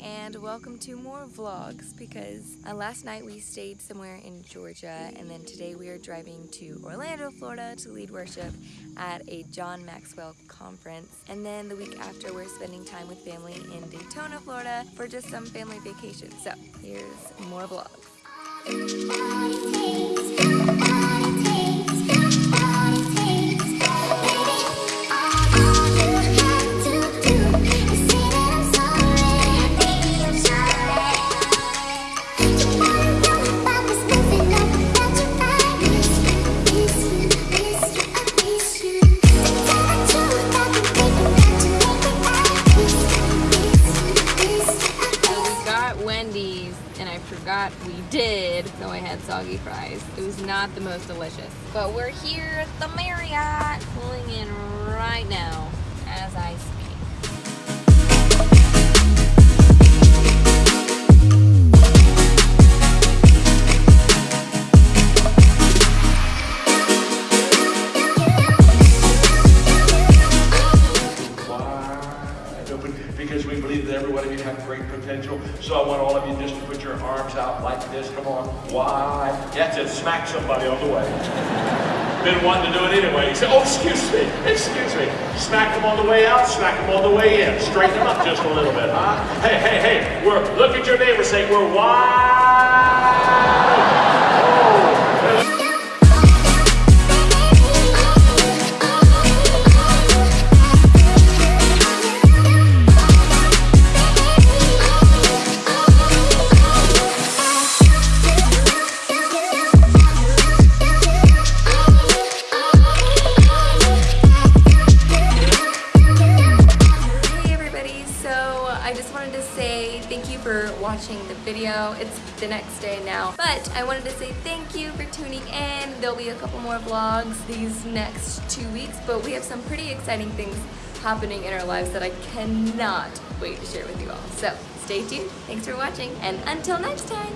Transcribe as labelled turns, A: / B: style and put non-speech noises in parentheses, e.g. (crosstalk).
A: and welcome to more vlogs because uh, last night we stayed somewhere in Georgia and then today we are driving to Orlando, Florida to lead worship at a John Maxwell conference and then the week after we're spending time with family in Daytona, Florida for just some family vacation. So here's more vlogs.
B: Forgot we did, so I had soggy fries. It was not the most delicious. But we're here at the Marriott, pulling in right now as I
C: have great potential. So I want all of you just to put your arms out like this. Come on. You have to smack somebody on the way. (laughs) Been wanting to do it anyway. You say, oh, excuse me, excuse me. Smack them on the way out, smack them on the way in. Straighten them up just a little bit, huh? Hey, hey, hey, we're, look at your neighbor, say, we're wide.
A: Say thank you for watching the video. It's the next day now, but I wanted to say thank you for tuning in. There'll be a couple more vlogs these next two weeks, but we have some pretty exciting things happening in our lives that I cannot wait to share with you all. So stay tuned, thanks for watching, and until next time,